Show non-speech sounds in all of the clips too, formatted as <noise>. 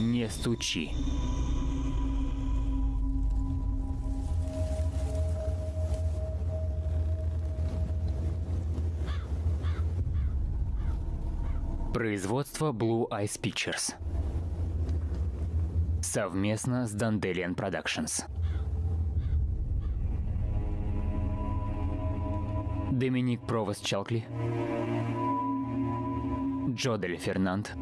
Не стучи. Производство Blue Eyes Pictures. Совместно с Dandelion Productions. Доминик Провост Чалкли. Джодель Фернанд.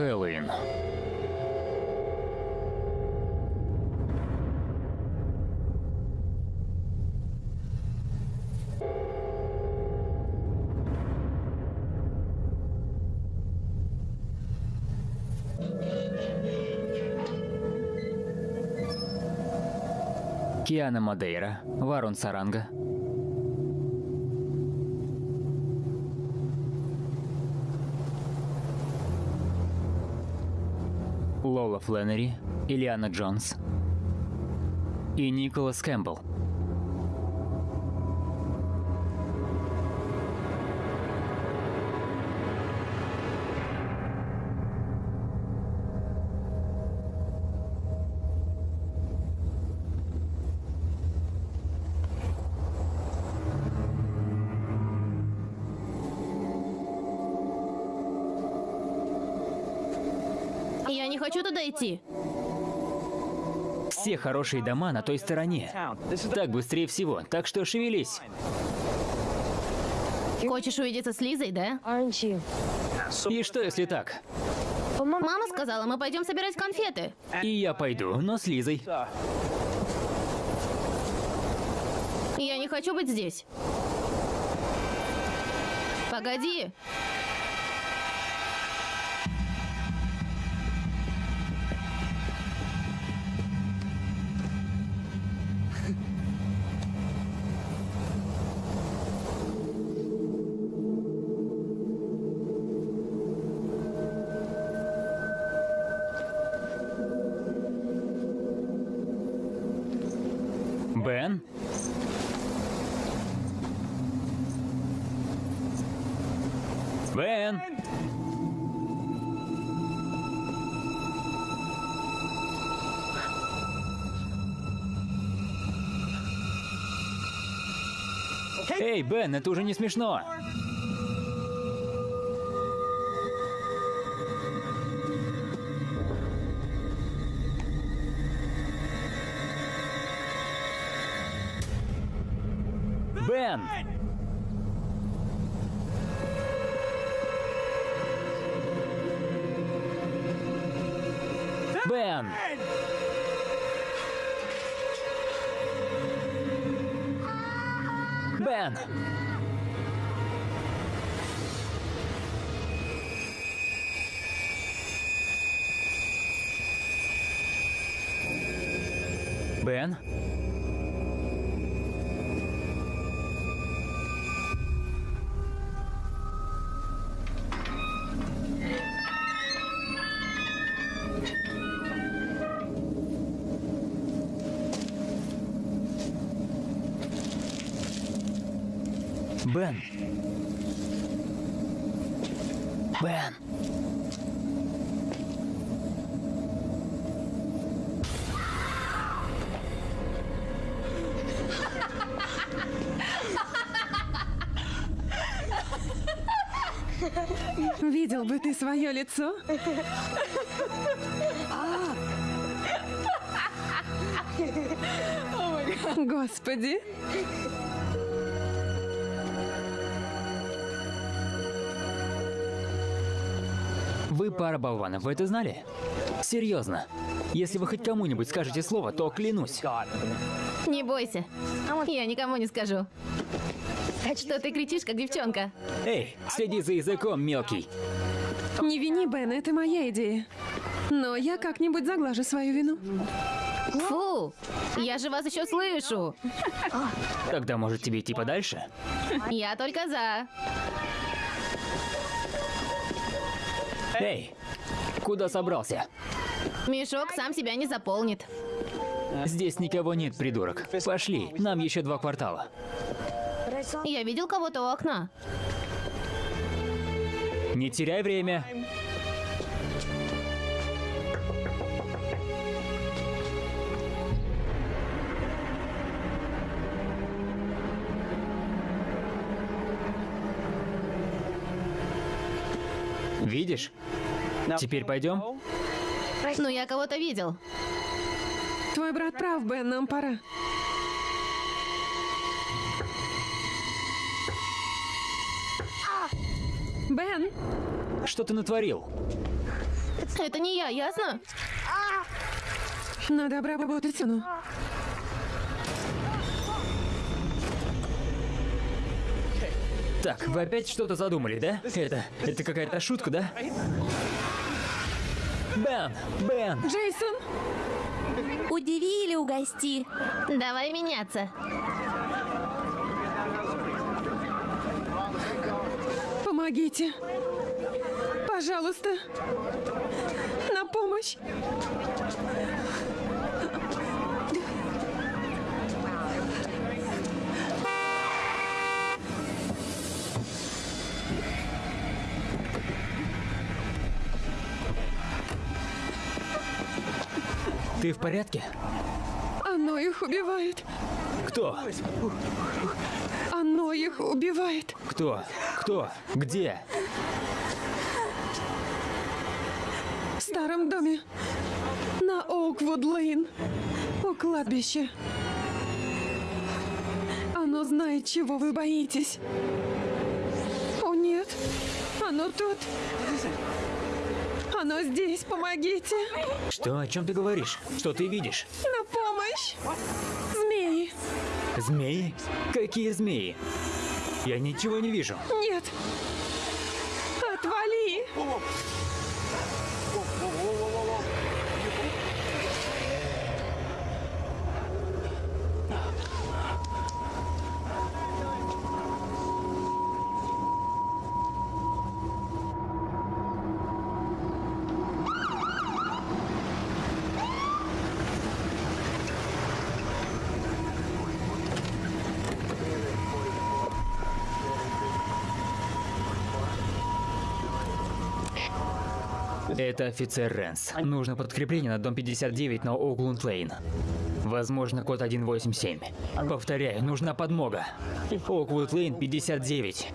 Хэллоуин. Киана Мадейра, Варун Саранга. Фленнери, Ильяна Джонс и Николас Кэмпбелл. Идти. Все хорошие дома на той стороне. Так быстрее всего, так что шевелись. Хочешь увидеться с Лизой, да? И что, если так? Мама сказала, мы пойдем собирать конфеты. И я пойду, но с Лизой. Я не хочу быть здесь. Погоди. Бен? Эй, Бен, это уже не смешно. Бен! Бен! Свое лицо? Господи. Вы пара болванов, вы это знали? Серьезно. Если вы хоть кому-нибудь скажете слово, то клянусь. Не бойся. Я никому не скажу. Что ты кричишь, как девчонка? Эй, следи за языком, мелкий. Не вини Бен, это моя идея. Но я как-нибудь заглажу свою вину. Фу! Я же вас еще слышу. Тогда, может, тебе идти подальше? Я только за. Эй, куда собрался? Мешок сам себя не заполнит. Здесь никого нет, придурок. Пошли, нам еще два квартала. Я видел кого-то у окна. Не теряй время. Видишь? Теперь пойдем? Ну, я кого-то видел. Твой брат прав, Бен, нам пора. Бен, Что ты натворил? Это не я, ясно? надо обработать стену. Так, вы опять что-то задумали, да? Это, это какая-то шутка, да? Бен, Бен, Джейсон, Удиви или угости. Давай меняться. Помогите. Пожалуйста. На помощь. ты в порядке? Оно их убивает. Кто? Оно их убивает. Кто? Кто? Где? В старом доме. На Оуквуд-Лейн. У кладбища. Оно знает, чего вы боитесь. О, нет. Оно тут. Оно здесь. Помогите. Что? О чем ты говоришь? Что ты видишь? На помощь. Змеи. Какие змеи? Я ничего не вижу. Нет. Отвали. Это офицер Рэнс. Нужно подкрепление на дом 59 на Оуглунд Лейн. Возможно, код 187. Повторяю, нужна подмога. Оквуд Лейн 59.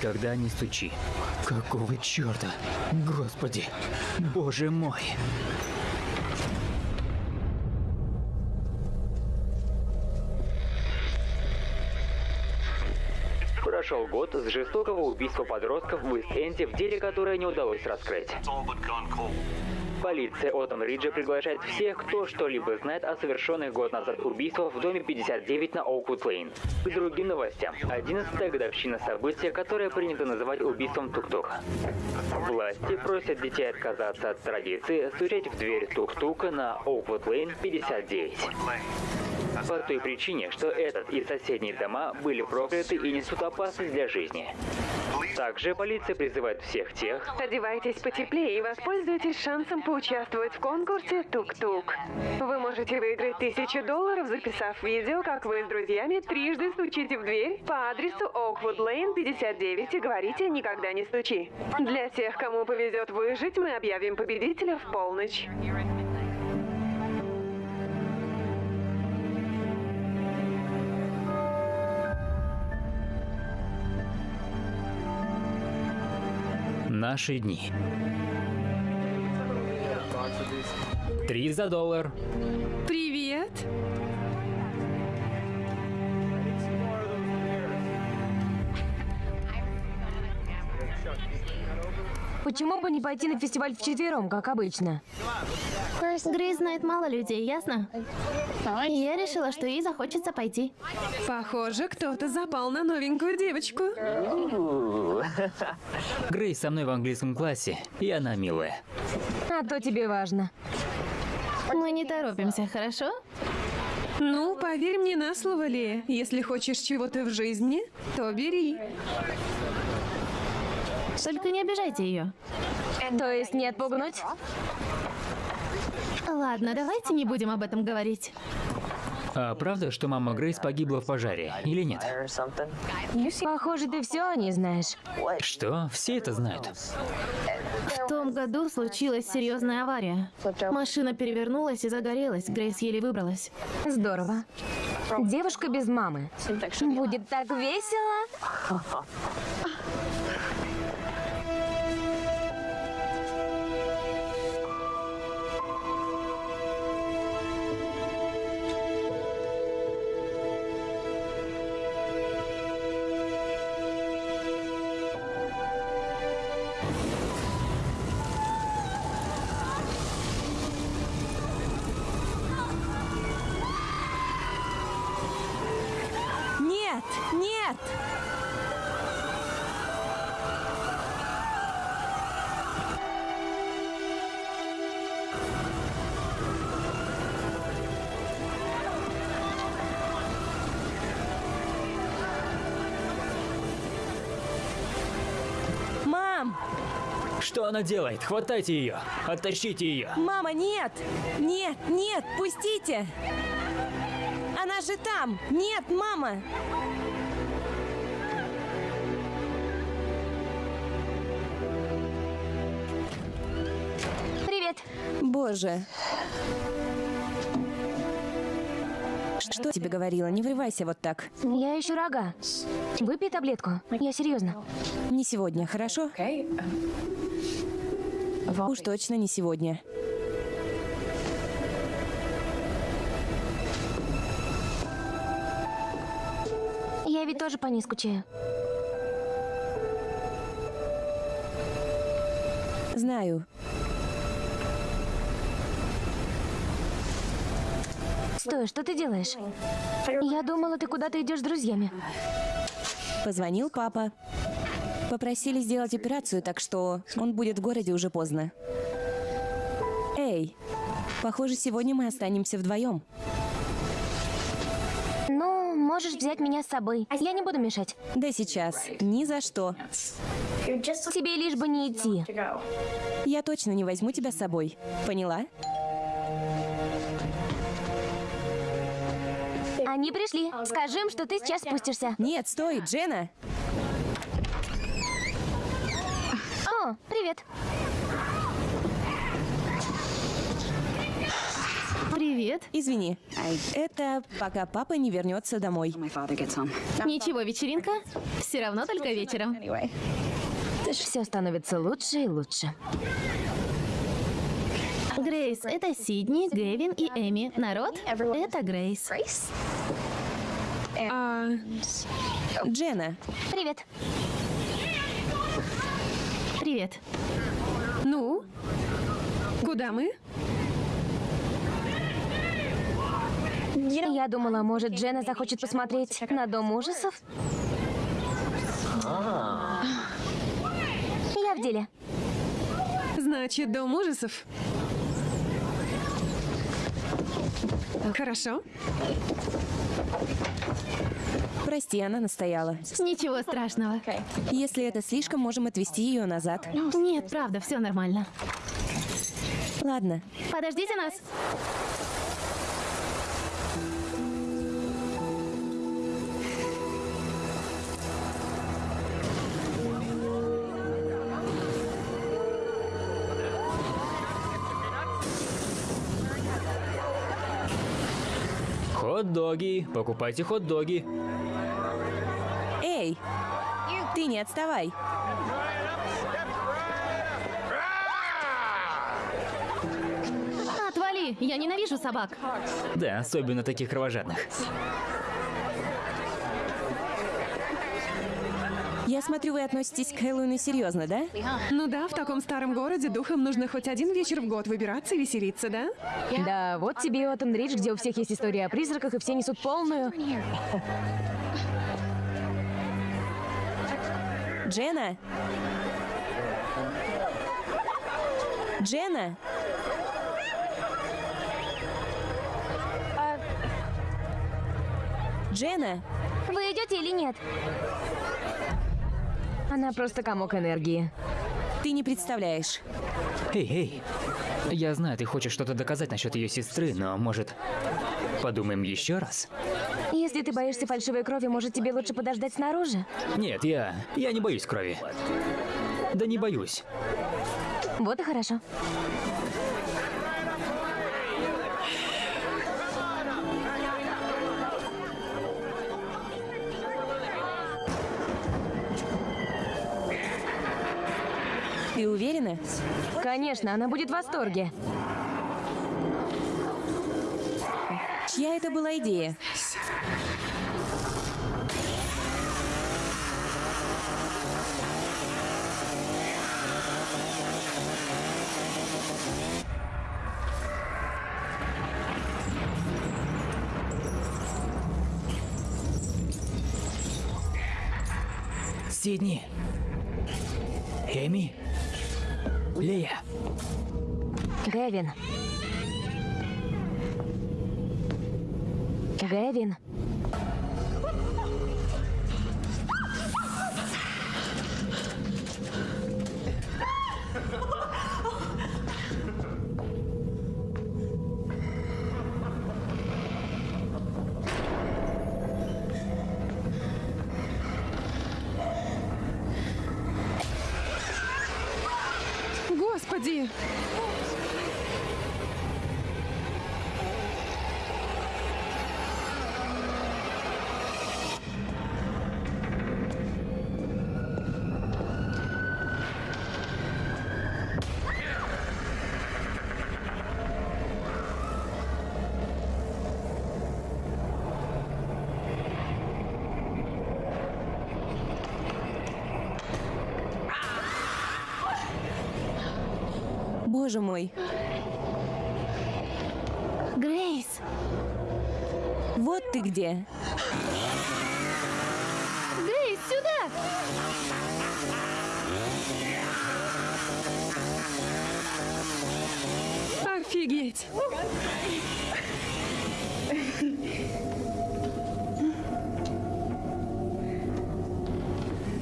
Никогда не стучи. Какого черта? Господи. Боже мой. Прошел год с жестокого убийства подростков в Ист-Энде в деле, которое не удалось раскрыть. Полиция Отом-Риджа приглашает всех, кто что-либо знает о совершенных год назад убийствах в доме 59 на Оуквуд-Лейн. К другим новостям. 11 годовщина события, которое принято называть убийством Тук-Тук. Власти просят детей отказаться от традиции стучать в дверь Тук-Тука на Оуквуд-Лейн 59. По той причине, что этот и соседние дома были прокляты и несут опасность для жизни. Также полиция призывает всех тех, Одевайтесь потеплее и воспользуйтесь шансом поучаствовать в конкурсе «Тук-тук». Вы можете выиграть тысячу долларов, записав видео, как вы с друзьями трижды стучите в дверь по адресу Oakwood Lane 59 и говорите «Никогда не стучи». Для тех, кому повезет выжить, мы объявим победителя в полночь. Наши дни. Три за доллар. Привет! Почему бы не пойти на фестиваль вчетвером, как обычно? Грейс знает мало людей, ясно? И я решила, что ей захочется пойти. Похоже, кто-то запал на новенькую девочку. Грейс со мной в английском классе, и она милая. А то тебе важно. Мы не торопимся, хорошо? Ну, поверь мне на слово, Лея. Если хочешь чего-то в жизни, то бери. Только не обижайте ее. То есть не отпугнуть? Ладно, давайте не будем об этом говорить. А правда, что мама Грейс погибла в пожаре, или нет? Похоже, ты все не знаешь. Что? Все это знают. В том году случилась серьезная авария. Машина перевернулась и загорелась. Грейс еле выбралась. Здорово. Девушка без мамы. Будет так весело. Она делает? Хватайте ее! Оттащите ее! Мама, нет! Нет, нет, пустите! Она же там! Нет, мама! Привет! Боже. Что тебе говорила? Не врывайся вот так. Я ищу рога. Выпей таблетку. Я серьезно. Не сегодня, хорошо? Уж точно не сегодня. Я ведь тоже по ней скучаю. Знаю. Стой, что ты делаешь? Я думала, ты куда-то идешь с друзьями. Позвонил папа. Попросили сделать операцию, так что он будет в городе уже поздно. Эй, похоже, сегодня мы останемся вдвоем. Ну, можешь взять меня с собой. Я не буду мешать. Да сейчас. Ни за что. Тебе лишь бы не идти. Я точно не возьму тебя с собой. Поняла? Они пришли. Скажи им, что ты сейчас спустишься. Нет, стой, Джена. О, привет. Привет. Извини. Это пока папа не вернется домой. Ничего, вечеринка? Все равно только вечером. Все становится лучше и лучше. Грейс, это Сидни, Гэвин и Эми. Народ, это Грейс. А, Джена, Привет. Привет. ну? Куда мы? Я думала, может, Джена захочет посмотреть на Дом ужасов? Я в деле. Значит, дом ужасов. Хорошо. Прости, она настояла. Ничего страшного. Если это слишком, можем отвезти ее назад. Нет, правда, все нормально. Ладно. Подождите нас. Хот-доги, покупайте хот-доги. Эй! Ты не отставай. Отвали, я ненавижу собак. Да, особенно таких кровожадных. Я смотрю, вы относитесь к Хэллоуину серьезно, да? Ну да, в таком старом городе духам нужно хоть один вечер в год выбираться и веселиться, да? Да, вот тебе и Оттон Ридж, где у всех есть история о призраках, и все несут полную. Джена? Джена? Джена? Вы идете или нет? Она просто комок энергии. Ты не представляешь. Эй, эй. Я знаю, ты хочешь что-то доказать насчет ее сестры, но может подумаем еще раз? Если ты боишься фальшивой крови, может, тебе лучше подождать снаружи? Нет, я... я не боюсь крови. Да не боюсь. Вот и хорошо. Ты уверена? Конечно, она будет в восторге. Чья это была идея? Сидни. Эми. Лея. Гэвин. Гэвин. Боже мой. Грейс, Вот ты где. Грейс, сюда! Офигеть!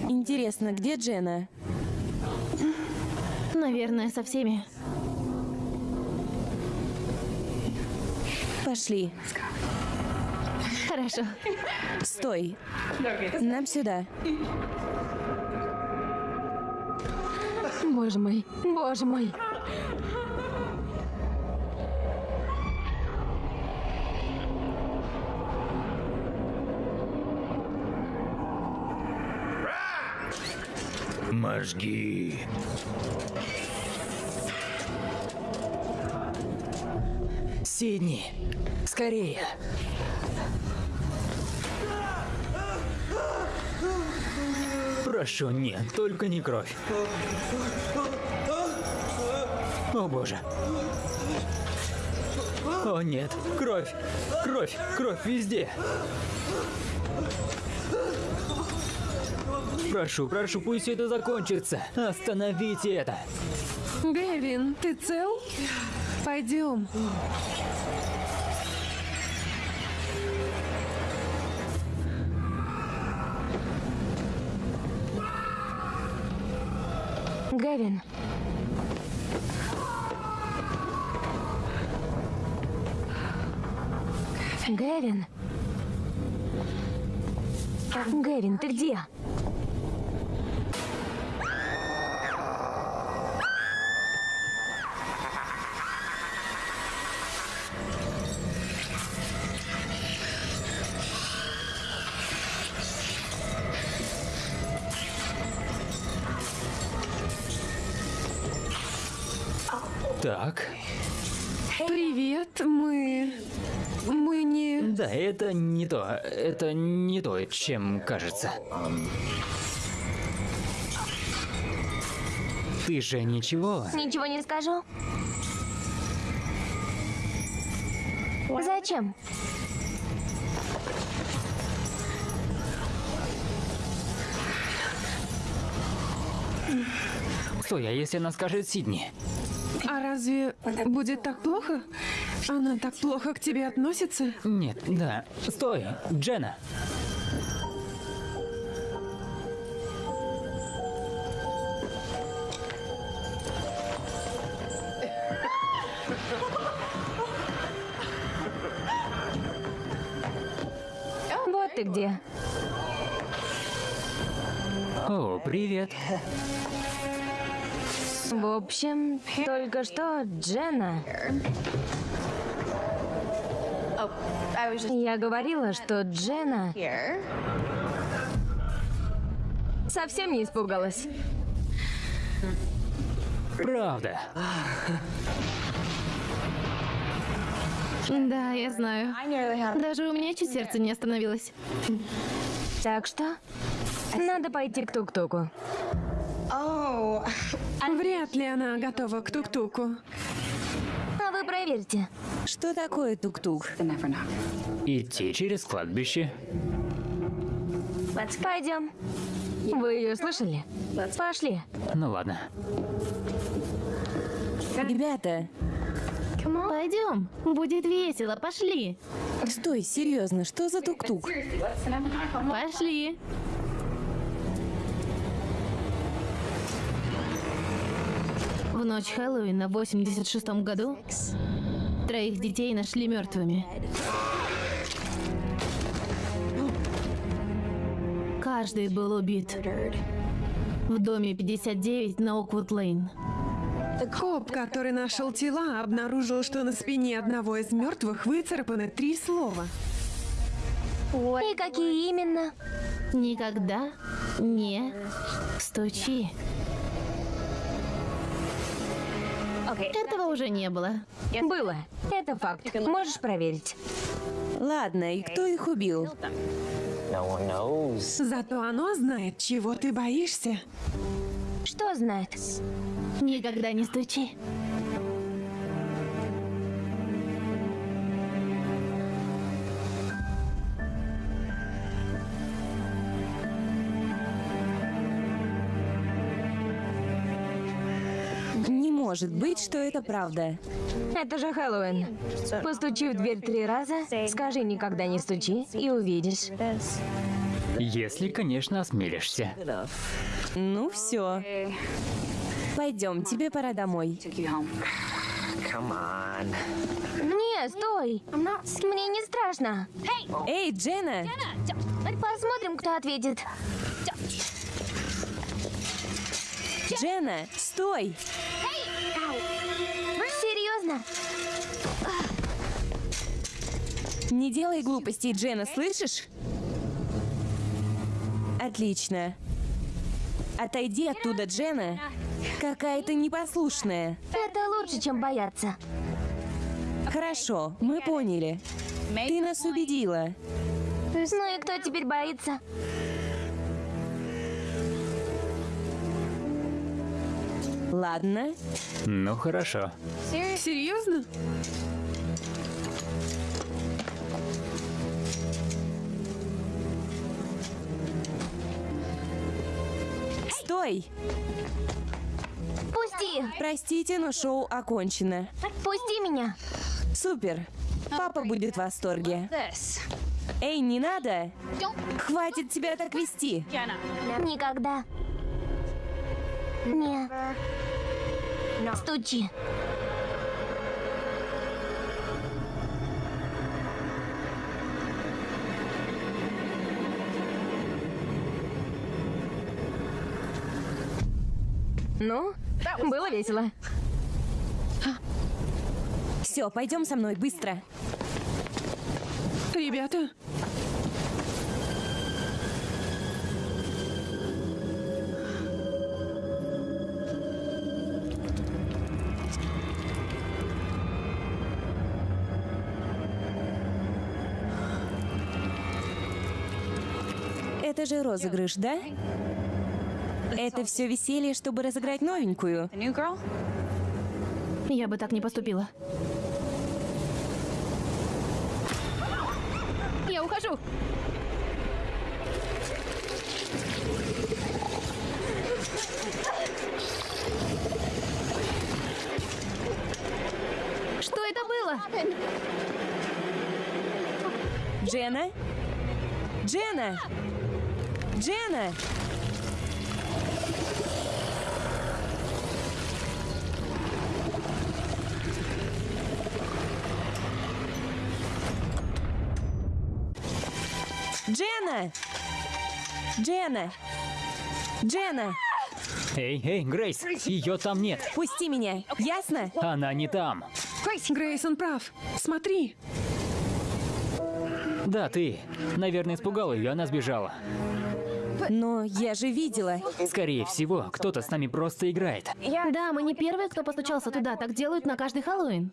Интересно, где Джена? Наверное, со всеми. Пошли. Хорошо. Стой. Нам сюда. Боже мой, боже мой. Мозги. Сидни, скорее. Прошу, нет, только не кровь. О боже. О нет, кровь, кровь, кровь везде. Прошу, прошу, пусть все это закончится. Остановите это. Гэвин, ты цел? Пойдем. Гэвин. Гэвин. Гэвин, ты где? Это не то, это не то, чем кажется. Ты же ничего? Ничего не скажу. Зачем? Стой, а если она скажет Сидни? А разве будет так плохо? Она так плохо к тебе относится? Нет, да. Стой, Джена. Вот ты где. О, привет. В общем, только что Джена. Я говорила, что Джена совсем не испугалась. Правда. Да, я знаю. Даже у меня чуть сердце не остановилось. Так что надо пойти к тук-туку. Вряд ли она готова к тук-туку. Проверьте. Что такое тук-тук? Идти через кладбище. Пойдем. Вы ее слышали? Пошли. Ну ладно. Ребята, Пойдем, будет весело, пошли. стой, серьезно, что за тук-тук? Пошли. Ночь Хэллоуина в 86 году троих детей нашли мертвыми. Каждый был убит. В доме 59 на Оквуд-Лейн. Коп, который нашел тела, обнаружил, что на спине одного из мертвых выцарапаны три слова. И какие именно? Никогда не стучи. Этого уже не было. Было. Это факт. Можешь проверить. Ладно, и кто их убил? Зато оно знает, чего ты боишься. Что знает? Никогда не стучи. Может быть, что это правда. Это же Хэллоуин. Постучи в дверь три раза, скажи никогда не стучи и увидишь. Если, конечно, осмелишься. Ну все. Пойдем, тебе пора домой. Не, стой. Мне не страшно. Эй, Джена! Посмотрим, кто ответит. Джена, стой! Серьезно? Не делай глупостей, Джена, слышишь? Отлично. Отойди оттуда, Джена. Какая ты непослушная. Это лучше, чем бояться. Хорошо, мы поняли. Ты нас убедила. Ну и кто теперь боится? Ладно. Ну хорошо. Серьезно? Стой! Пусти! Простите, но шоу окончено. Пусти меня! Супер. Папа будет в восторге. Эй, не надо! Хватит тебя так вести. Никогда. Не. Стучи. Ну, было весело. Все, пойдем со мной, быстро. Ребята, же розыгрыш, да? Это все веселье, чтобы разыграть новенькую. Я бы так не поступила. Я ухожу. Что это было? Джена? Джена! Джена! Джена! Джена! Джена! Эй, эй, Грейс, ее там нет. Пусти меня, ясно? Она не там. Грейсон прав. Смотри. Да, ты. Наверное, испугал ее, она сбежала. Но я же видела. Скорее всего, кто-то с нами просто играет. Да, мы не первые, кто постучался туда. Так делают на каждый Хэллоуин.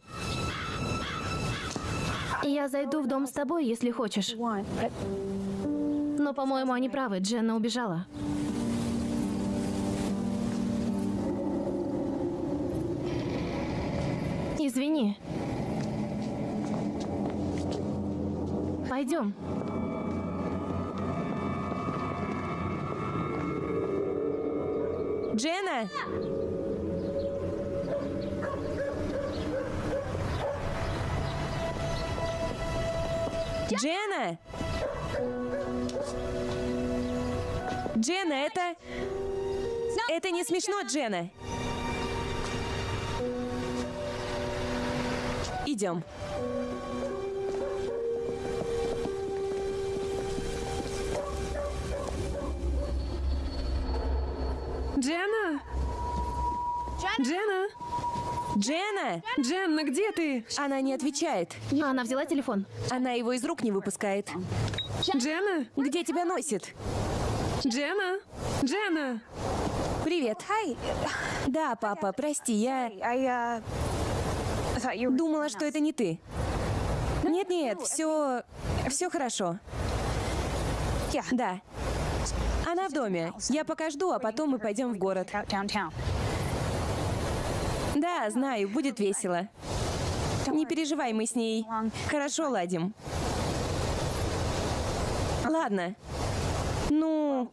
Я зайду в дом с тобой, если хочешь. Но, по-моему, они правы. Дженна убежала. Извини. Пойдем. Джена! Джена! Джена, это... Это не смешно, Джена. Идем. Джена? Джена? Джена! Дженна, где ты? Она не отвечает. Она взяла телефон. Она его из рук не выпускает. Джена? Где тебя носит? Джена? Джена? Привет. Да, папа, прости, я думала, что это не ты. Нет-нет, все... все хорошо. Да. Она в доме. Я пока жду, а потом мы пойдем в город. Да, знаю, будет весело. Не переживай, мы с ней хорошо ладим. Ладно. Ну,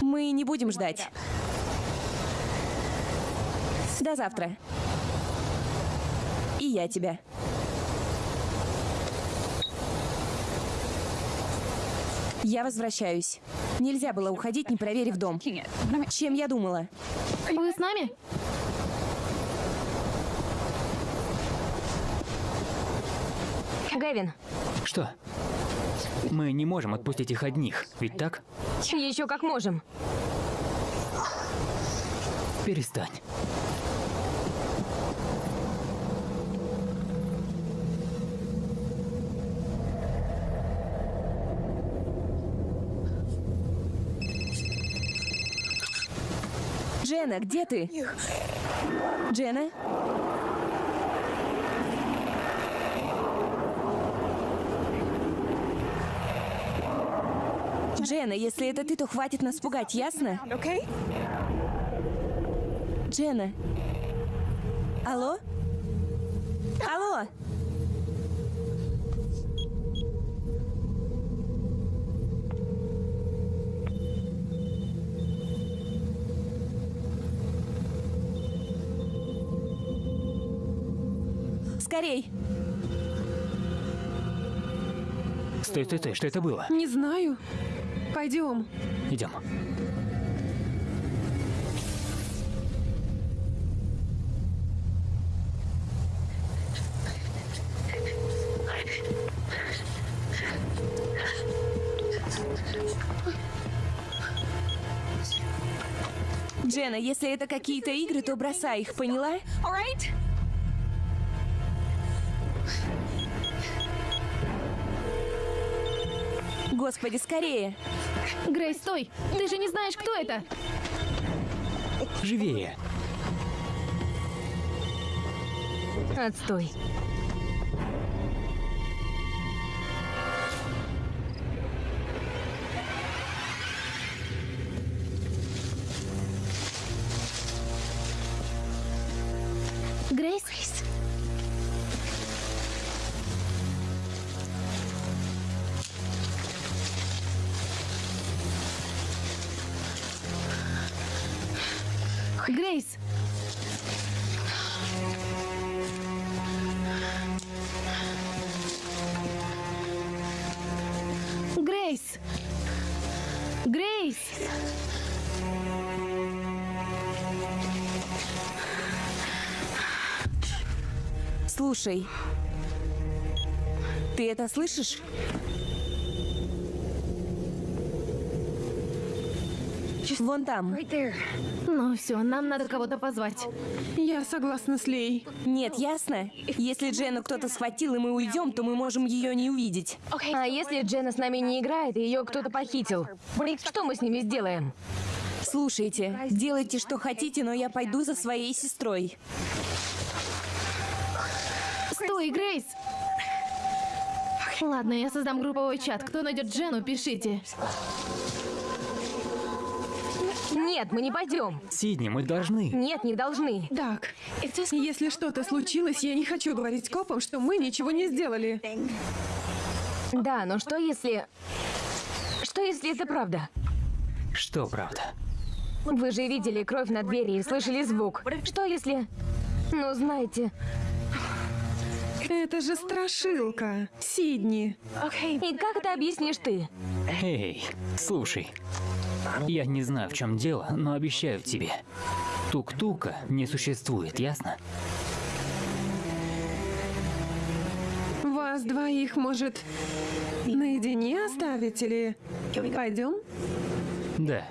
мы не будем ждать. До завтра. И я тебя. Я возвращаюсь. Нельзя было уходить, не проверив дом. Чем я думала? Вы с нами? Гэвин, Что? Мы не можем отпустить их одних, ведь так? еще как можем. Перестань. Джена, где ты? Джена? Джена, если это ты, то хватит нас пугать, ясно? Джена. Алло? Алло? Скорей! Стой, стой, стой, что это было? Не знаю. Пойдем. Идем. Джена, если это какие-то игры, то бросай их, поняла? Господи, скорее! Грейс, стой! Ты же не знаешь, кто это! Живее. Отстой. Слушай. Ты это слышишь? Вон там. Ну все, нам надо кого-то позвать. Я согласна с Лей. Нет, ясно? Если Джену кто-то схватил, и мы уйдем, то мы можем ее не увидеть. А если Джена с нами не играет, и ее кто-то похитил? Что мы с ними сделаем? Слушайте, делайте, что хотите, но я пойду за своей сестрой. Стой, Грейс! Ладно, я создам групповой чат. Кто найдет Джену, пишите. Нет, мы не пойдем. Сидни, мы должны. Нет, не должны. Так, если что-то случилось, я не хочу говорить копам, что мы ничего не сделали. Да, но что если... Что если это правда? Что правда? Вы же видели кровь на двери и слышали звук. Что если... Ну, знаете... Это же страшилка. Сидни. И как это объяснишь ты? Эй, слушай. Я не знаю, в чем дело, но обещаю тебе. Тук-тука не существует, ясно? Вас двоих, может, наедине оставить или... Пойдем? Да.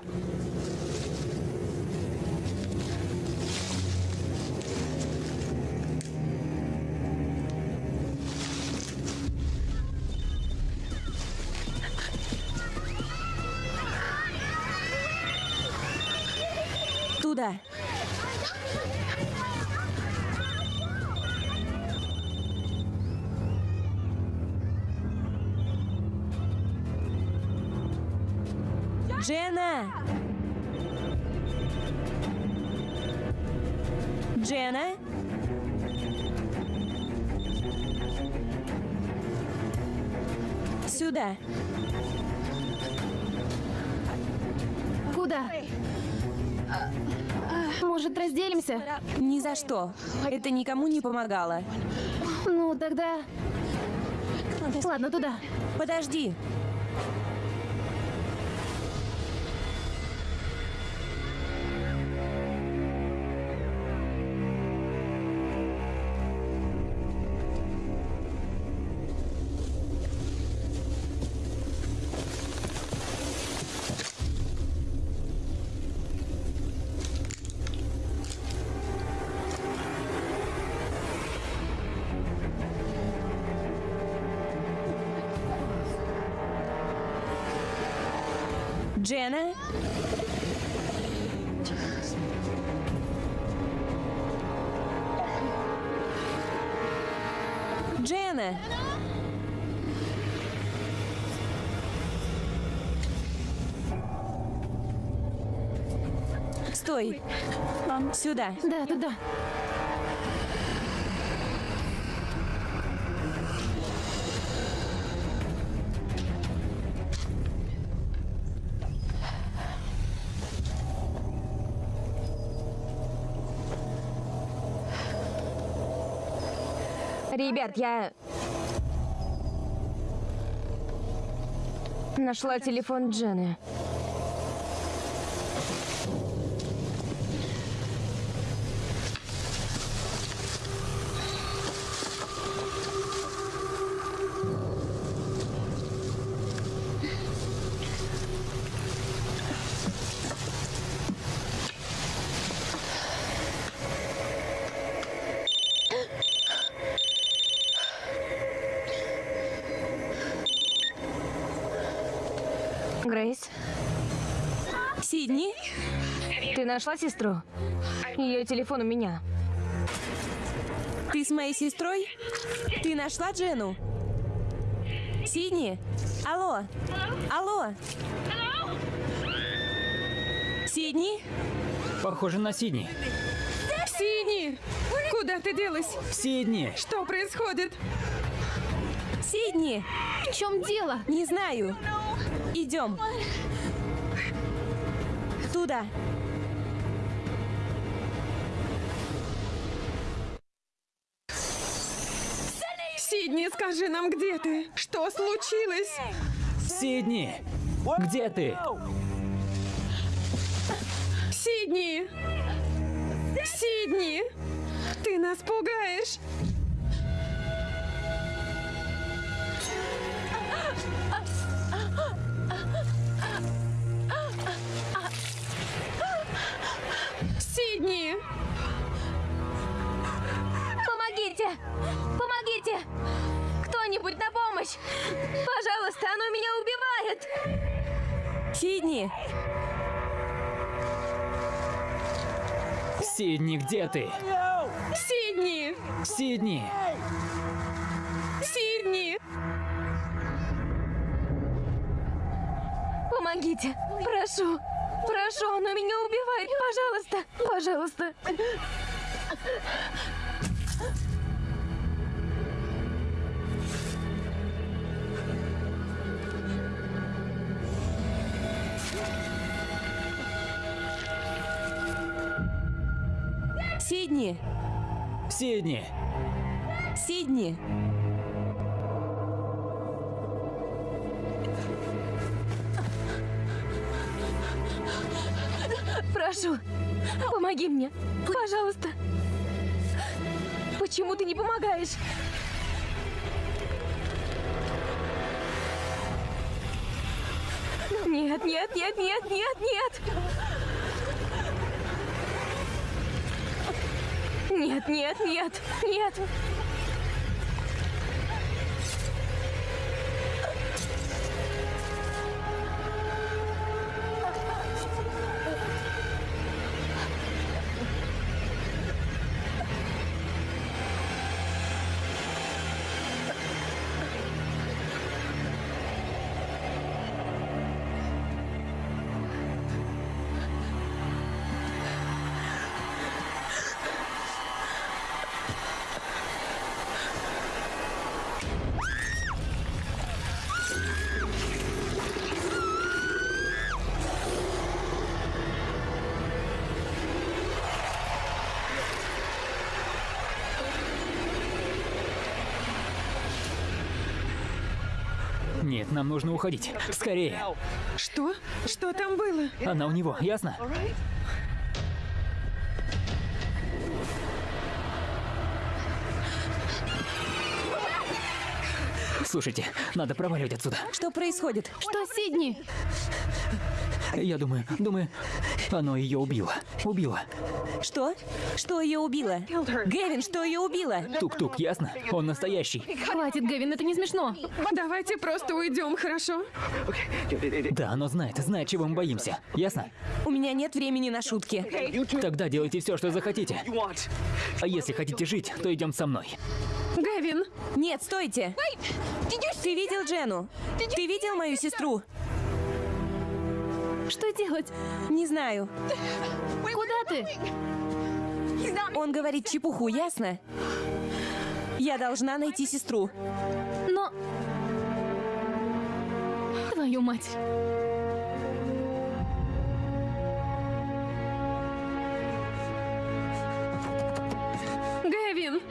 Разделимся? Ни за что. Это никому не помогало. Ну, тогда... Ладно, туда. Подожди. Джена! Стой. Сюда. Да, туда. Ребят, я... Нашла телефон Джены. Грейс, Сидни? ты нашла сестру? Ее телефон у меня. Ты с моей сестрой? Ты нашла Джену? Сидни? Алло? Алло? Сидни? Похоже на Сидни. Сидни! Куда ты делась? Сидни! Что происходит? Сидни? В чем дело? Не знаю. Идем. Туда. Скажи нам, где ты? Что случилось? Сидни! Где ты? Сидни! Сидни! Ты нас пугаешь! Помощь! Пожалуйста, оно меня убивает! Сидни! Сидни, где ты? Сидни! Сидни! Сидни! Помогите! Прошу! Прошу, оно меня убивает! Пожалуйста! Пожалуйста! Сидни! Сидни! Сидни! Прошу! Помоги мне! Пожалуйста! Почему ты не помогаешь? Нет, нет, нет, нет, нет, нет! Нет, нет, нет, нет! Нам нужно уходить. Скорее. Что? Что там было? Она у него, ясно? Слушайте, надо проваливать отсюда. Что происходит? Что, Сидни? Я думаю, думаю, оно ее убило. Убило. Что? Что ее убило? Гевин, что ее убило? Тук-тук, ясно? Он настоящий. Хватит, Гевин, это не смешно. Давайте просто уйдем, хорошо? Да, оно знает, знает, чего мы боимся. Ясно? У меня нет времени на шутки. Тогда делайте все, что захотите. А если хотите жить, то идем со мной. Гевин! Нет, стойте! Ты видел Джену? Ты видел мою сестру? Что делать? Не знаю. Куда ты? Он говорит чепуху, ясно? Я должна найти сестру. Но... Твою мать. Гэвин!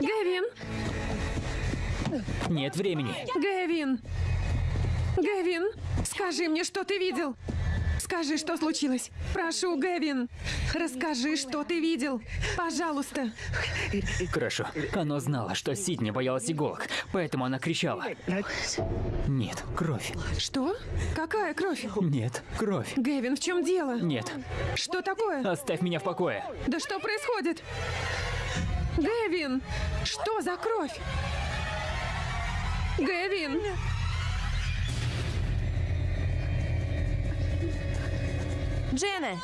Гэвин! Нет времени. Гэвин! Гэвин! Скажи мне, что ты видел! Скажи, что случилось. Прошу, Гэвин. Расскажи, что ты видел. Пожалуйста. Хорошо. Оно знало, что Сидни боялась иголок, поэтому она кричала. Нет, кровь. Что? Какая кровь? Нет, кровь. Гэвин, в чем дело? Нет, Что такое? оставь меня в покое. Да что происходит? Гэвин! Что за кровь? Гэвин! Джена!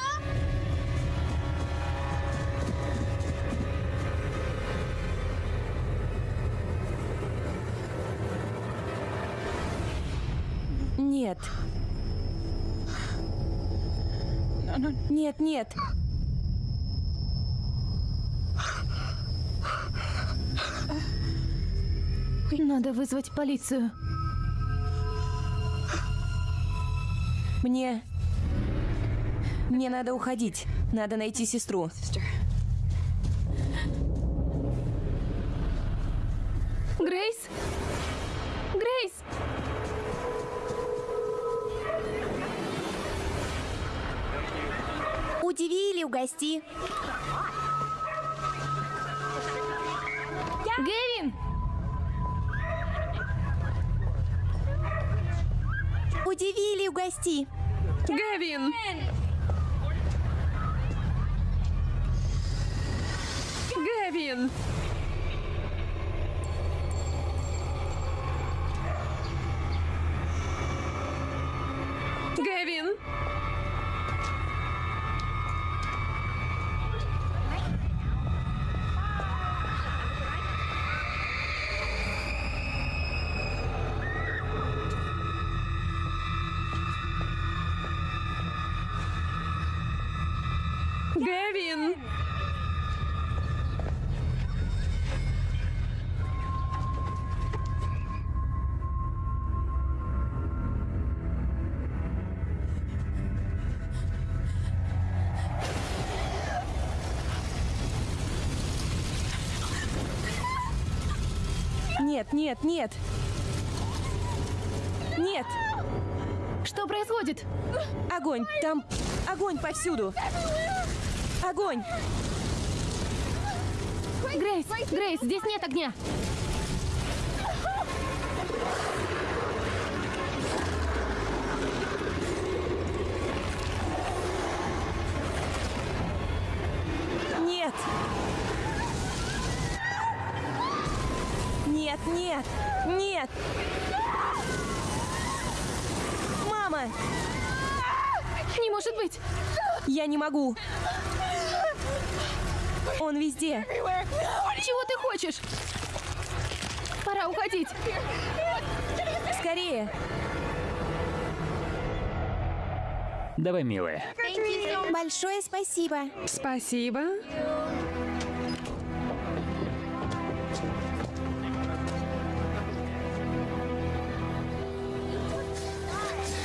Нет. Нет, нет. Надо вызвать полицию. Мне... Мне надо уходить. Надо найти сестру. Грейс? Грейс! Удиви или угости. Гэвин! Удиви или угости. Гэвин! Гэвин! Гэвин! Нет, нет, нет. Что происходит? Огонь. Там огонь повсюду. Огонь. Грейс! Грейс, здесь нет огня! Нет. Мама, Не может быть! я не могу. Он везде. Чего ты хочешь? Пора уходить. Скорее. Давай, милая. Большое спасибо. Спасибо.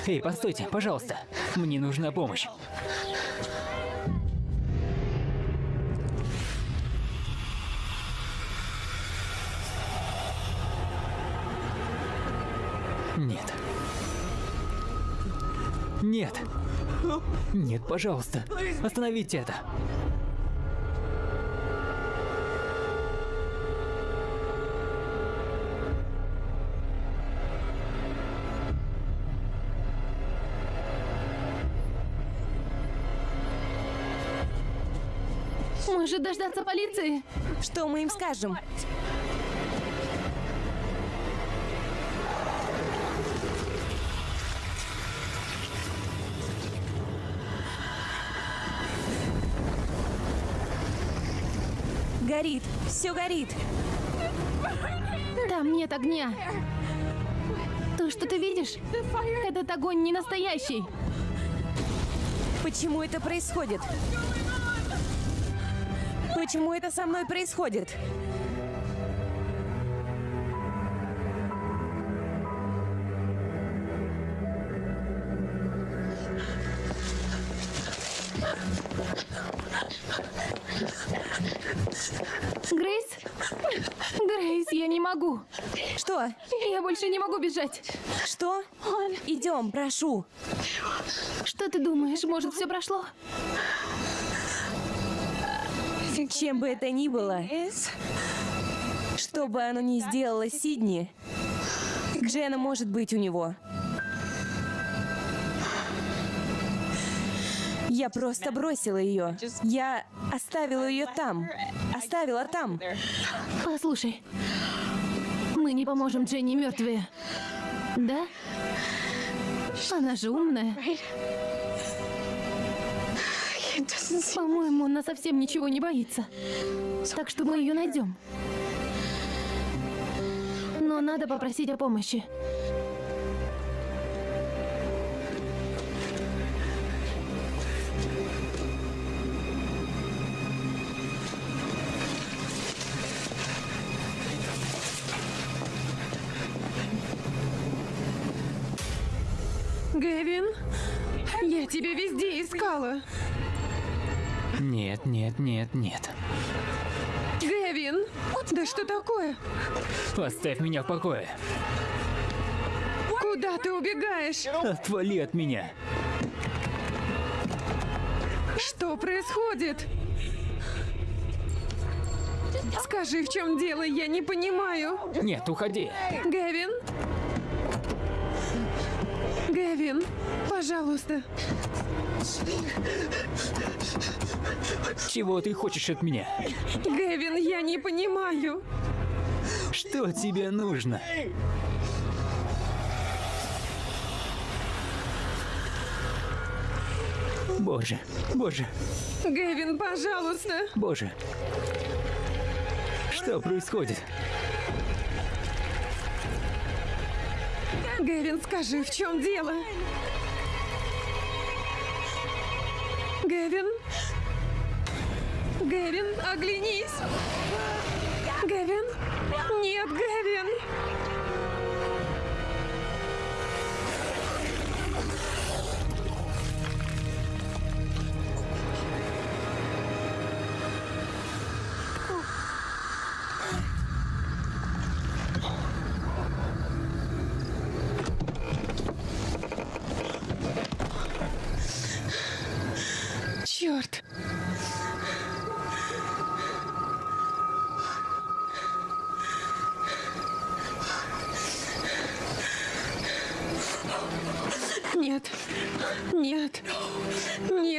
Эй, постойте, пожалуйста. Мне нужна помощь. Нет. Нет. Нет, пожалуйста. Остановите это. Может дождаться полиции? Что мы им скажем? Горит, все горит. Там нет огня. То, что ты видишь, этот огонь не настоящий. Почему это происходит? Почему это со мной происходит? Грейс? Грейс, я не могу. Что? Я больше не могу бежать. Что? Идем, прошу. Что ты думаешь, может, все прошло? Чем бы это ни было, что бы оно ни сделало Сидни, Джена может быть у него. Я просто бросила ее. Я оставила ее там. Оставила там. Послушай, мы не поможем Дженни мертвые. Да? Она же умная. По-моему, она совсем ничего не боится. Так что мы ее найдем. Но надо попросить о помощи. Гэвин, я тебя везде искала. Нет, нет, нет, нет. Гэвин, да что такое? Оставь меня в покое. Куда ты убегаешь? Отвали от меня. Что происходит? Скажи, в чем дело, я не понимаю. Нет, уходи. Гэвин? Гэвин, пожалуйста. Чего ты хочешь от меня? Гэвин, я не понимаю. Что тебе нужно? Боже, боже, Гэвин, пожалуйста. боже. Что происходит? Гэвин, скажи, в чем дело? Гэвин? Гэвин, оглянись! Гэвин? Нет, Гэвин!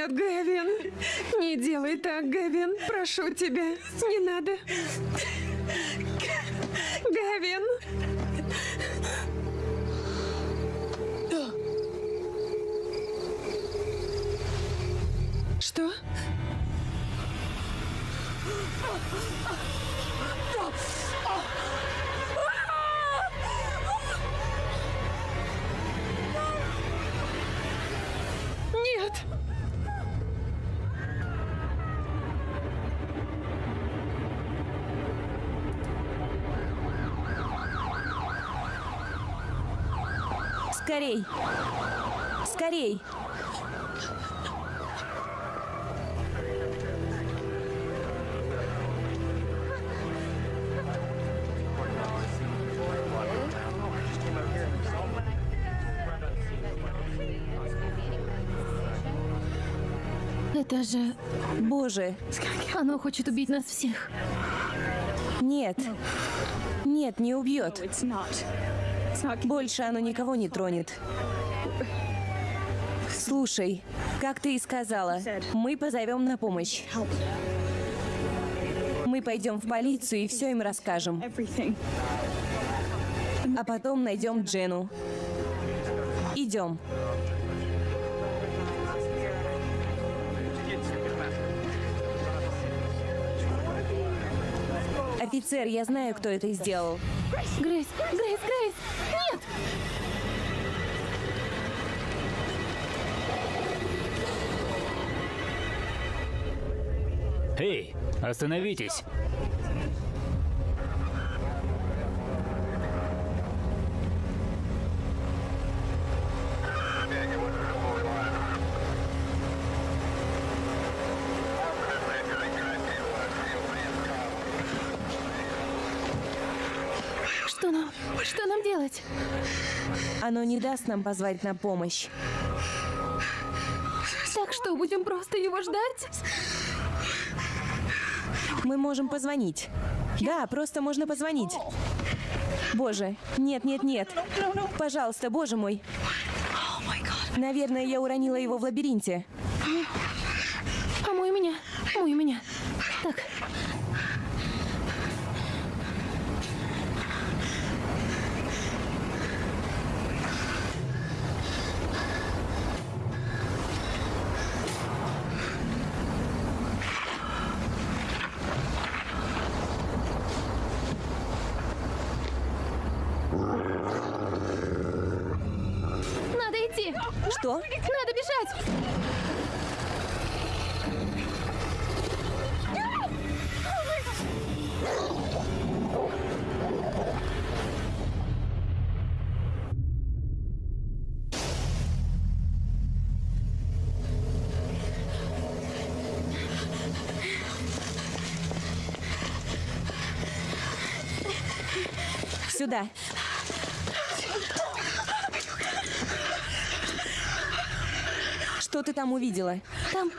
Нет, Гэвин, не делай так, Гэвин, прошу тебя, не надо. Гэвин! Что? Нет! Скорей! Скорей! Это же... Боже, Оно хочет убить нас всех. нет. Нет, не убьет. Больше оно никого не тронет. Слушай, как ты и сказала, мы позовем на помощь. Мы пойдем в полицию и все им расскажем. А потом найдем Джену. Идем. Офицер, я знаю, кто это сделал. Грейс, Грейс, Эй, остановитесь! Что нам? Что нам делать? Оно не даст нам позвать на помощь. Так что, будем просто его ждать? Мы можем позвонить. Да, просто можно позвонить. Боже, нет, нет, нет. Пожалуйста, боже мой. Наверное, я уронила его в лабиринте. Помой меня. Мой меня. Так. Надо идти. Что? Надо бежать. Сюда. Ты там увидела? Там...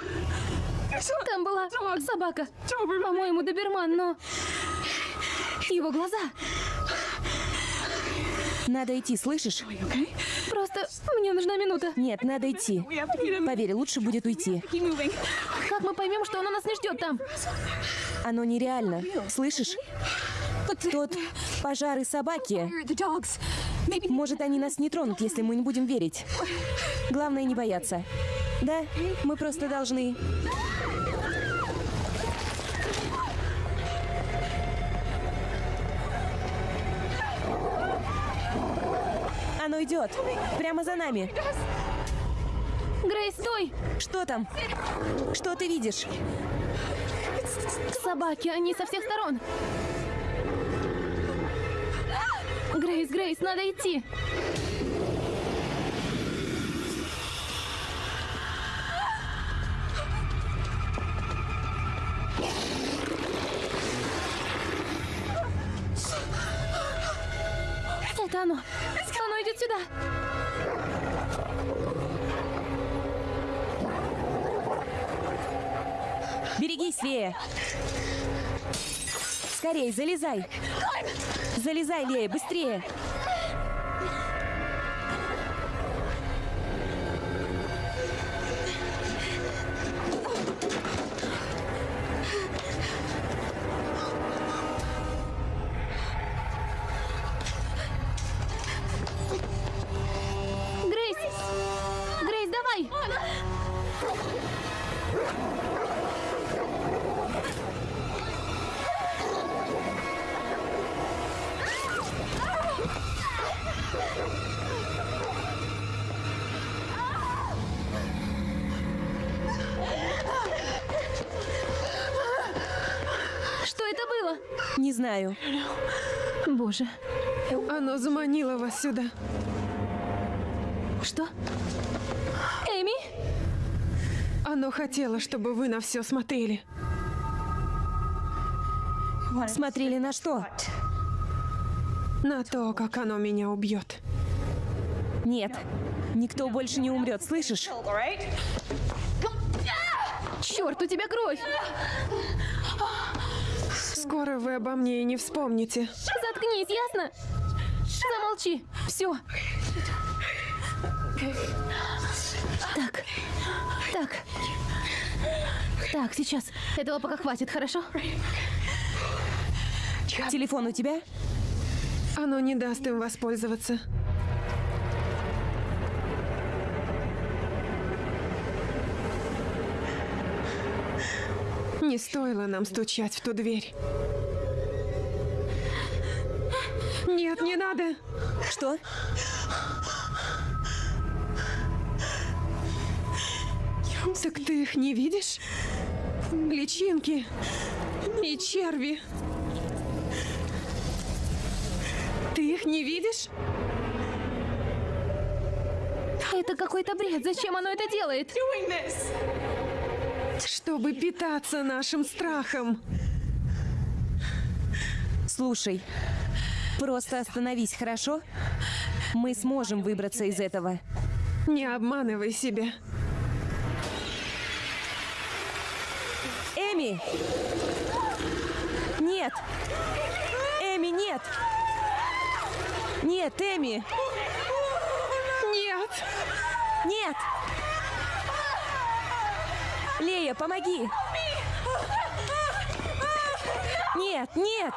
Там была собака. По-моему, доберман, но... Его глаза. Надо идти, слышишь? Просто мне нужна минута. Нет, надо идти. Поверь, лучше будет уйти. Как мы поймем, что оно нас не ждет там? Оно нереально. Слышишь? Тот пожар и собаки. Может, они нас не тронут, если мы не будем верить. Главное не бояться. Да, мы просто должны... Оно идет. Прямо за нами. Грейс, стой! Что там? Что ты видишь? Собаки, они со всех сторон. Грейс, Грейс, надо идти. Скорей, залезай. Залезай, Лея, быстрее. Не знаю. Боже. Оно заманило вас сюда. Что? Эми? Оно хотело, чтобы вы на все смотрели. Смотрели на что? На то, как оно меня убьет. Нет. Никто больше не умрет, слышишь? Черт, у тебя кровь! Скоро вы обо мне и не вспомните. Заткнись, ясно? Замолчи. Все. Так. Так. Так, сейчас. Этого пока хватит, хорошо? Телефон у тебя? Оно не даст им воспользоваться. Не стоило нам стучать в ту дверь. Нет, не надо. Что? Так ты их не видишь? Личинки и черви. Ты их не видишь? Это какой-то бред. Зачем оно это делает? Чтобы питаться нашим страхом. Слушай, просто остановись, хорошо? Мы сможем выбраться из этого. Не обманывай себя. Эми! Нет! Эми, нет! Нет, Эми! Нет! Нет! Лея, помоги! Нет, нет!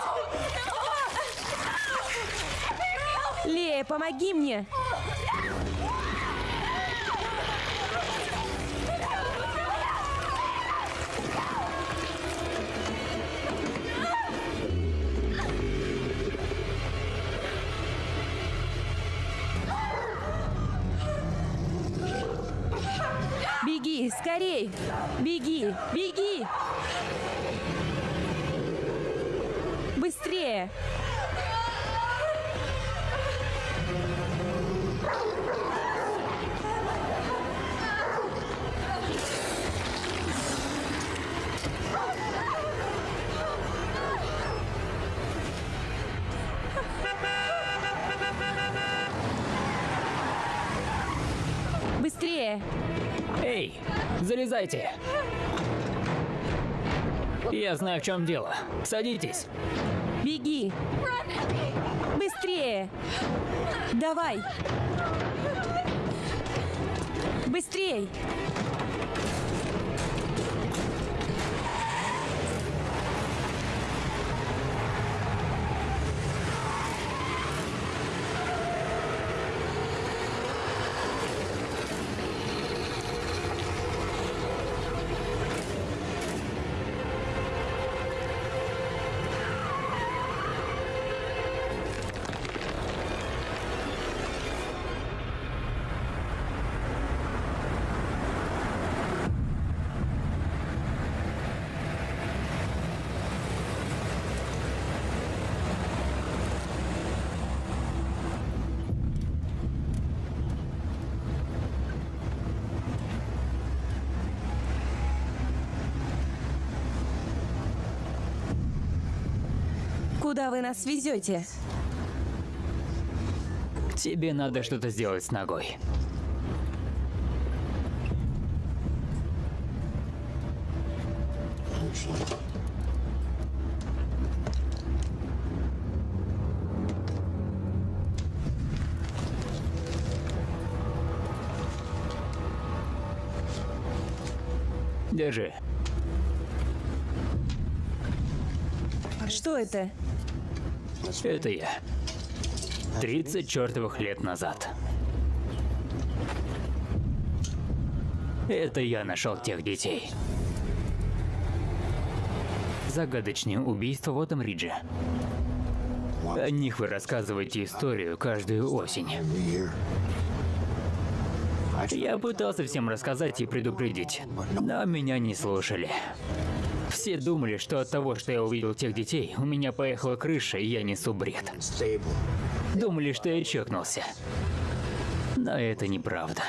Лея, помоги мне! Беги, скорей! Беги, беги! Быстрее! Залезайте. Я знаю, в чем дело. Садитесь. Беги! Быстрее! Давай! Быстрей! Куда вы нас везете? Тебе надо что-то сделать с ногой. Держи. Что это? Это я. 30 чертовых лет назад. Это я нашел тех детей. Загадочные убийства в этом Ридже. О них вы рассказываете историю каждую осень. Я пытался всем рассказать и предупредить, но меня не слушали. Все думали, что от того, что я увидел тех детей, у меня поехала крыша, и я несу бред. Думали, что я чокнулся. Но это неправда.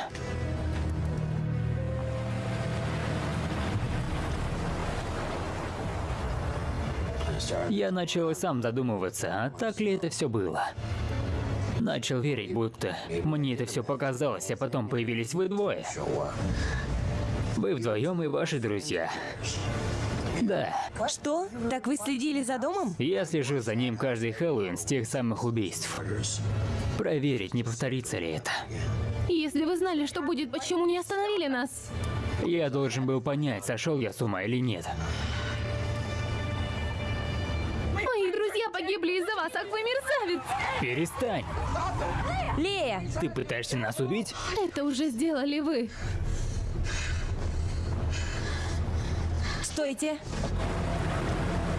Я начал и сам задумываться, а так ли это все было. Начал верить, будто мне это все показалось, а потом появились вы двое. Вы вдвоем и ваши друзья. Да, Что? Так вы следили за домом? я слежу за ним каждый Хэллоуин с тех самых убийств. Проверить, не повторится ли это. Если вы знали, что будет, почему не остановили нас? Я должен был понять, сошел я с ума или нет. Мои друзья погибли из-за вас, ах вы мерзавец! Перестань! Лея! Ты пытаешься нас убить? Это уже сделали вы. Стойте!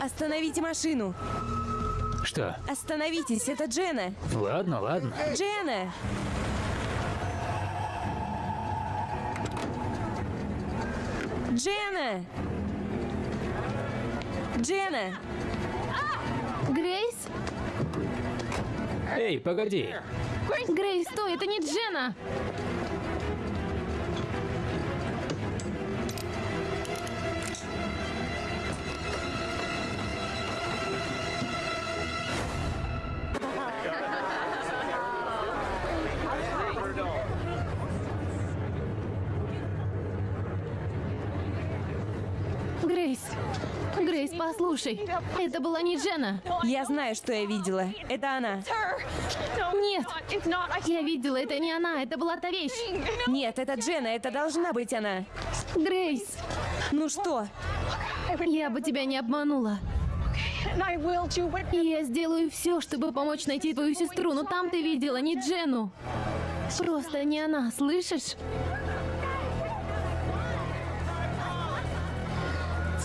Остановите машину! Что? Остановитесь, это Джена! Ладно, ладно. Джена! Джена! Джена! Грейс? Эй, погоди! Грейс, стой, это не Джена! Послушай, это была не Джена. Я знаю, что я видела. Это она. Нет, я видела, это не она, это была та вещь. Нет, это Джена, это должна быть она. Грейс, Ну что? я бы тебя не обманула. Я сделаю все, чтобы помочь найти твою сестру, но там ты видела не Джену. Просто не она, слышишь?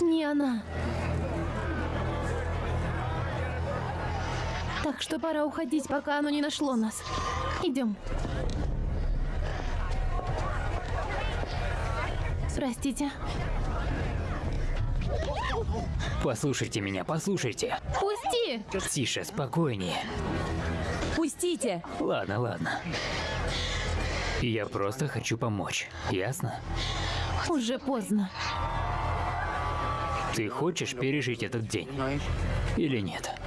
Не она. Так что пора уходить, пока оно не нашло нас. Идем. Простите. Послушайте меня, послушайте. Пусти! Тише, спокойнее. Пустите! Ладно, ладно. Я просто хочу помочь, ясно? Уже поздно. Ты хочешь пережить этот день? Или нет?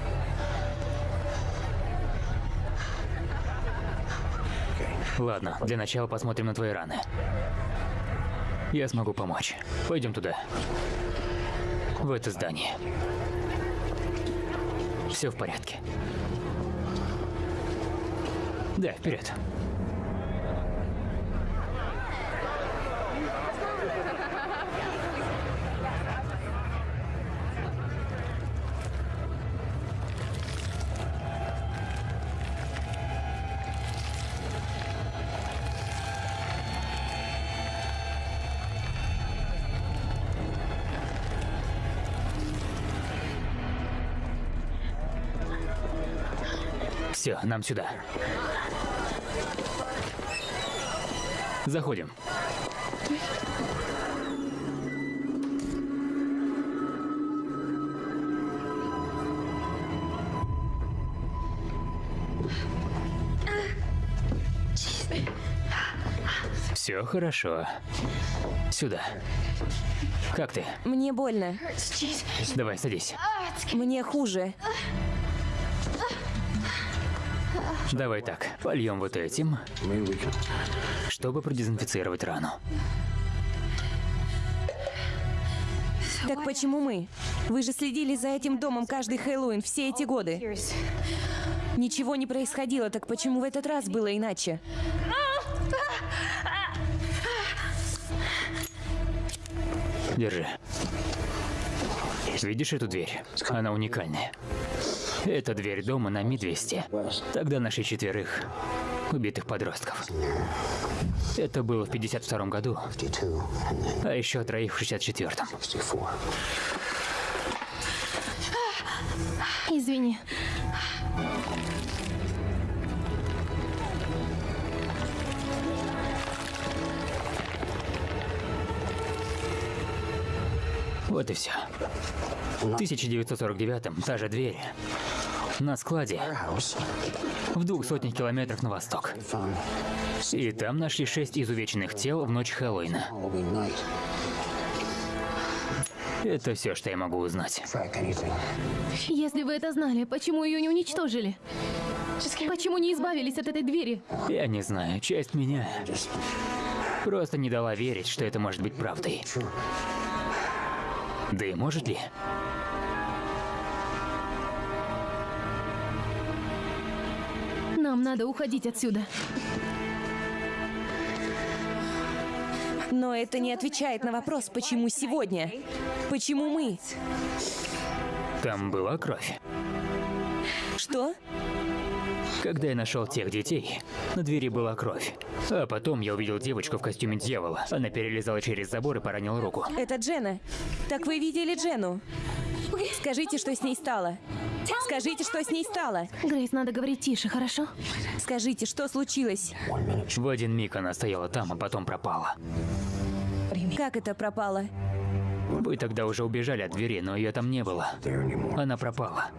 Ладно, для начала посмотрим на твои раны. Я смогу помочь. Пойдем туда. В это здание. Все в порядке. Да, вперед. Все, нам сюда. Заходим. Все хорошо. Сюда. Как ты? Мне больно. Давай, садись. Мне хуже. Давай так, польем вот этим, чтобы продезинфицировать рану. Так почему мы? Вы же следили за этим домом каждый Хэллоуин все эти годы. Ничего не происходило, так почему в этот раз было иначе? Держи. Видишь эту дверь? Она уникальная. <laughs> Это дверь дома на Ми-200. Тогда нашли четверых убитых подростков. Это было в 52 году, а еще троих в 64-м. Извини. Вот и все. В 1949-м та же дверь на складе в двух сотнях километров на восток. И там нашли шесть изувеченных тел в ночь Хэллоуина. Это все, что я могу узнать. Если вы это знали, почему ее не уничтожили? Почему не избавились от этой двери? Я не знаю, часть меня просто не дала верить, что это может быть правдой. Да и может ли? Нам надо уходить отсюда. Но это не отвечает на вопрос, почему сегодня? Почему мы? Там была кровь. Что? Когда я нашел тех детей, на двери была кровь. А потом я увидел девочку в костюме дьявола. Она перелезала через забор и поранила руку. Это Джена. Так вы видели Джену? Скажите, что с ней стало. Скажите, что с ней стало. Грейс, надо говорить тише, хорошо? Скажите, что случилось? В один миг она стояла там, а потом пропала. Как это пропало? Вы тогда уже убежали от двери, но ее там не было. Она пропала.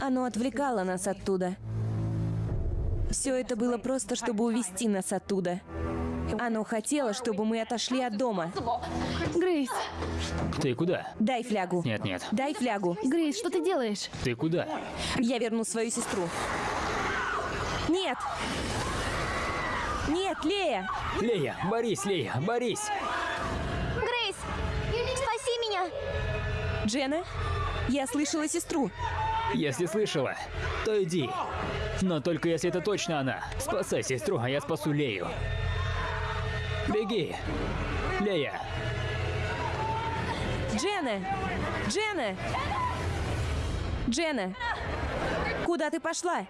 Оно отвлекало нас оттуда. Все это было просто, чтобы увести нас оттуда. Оно хотело, чтобы мы отошли от дома. Грейс, Ты куда? Дай флягу. Нет, нет. Дай флягу. Грейс, что ты делаешь? Ты куда? Я верну свою сестру. Нет! Нет, Лея! Лея, Борис, Лея, Борис! Грейс, спаси меня! Джена, я слышала сестру. Если слышала, то иди. Но только если это точно она. Спасай сестру, а я спасу Лею. Беги. Лея. Джена! Джена! Джена! Куда ты пошла?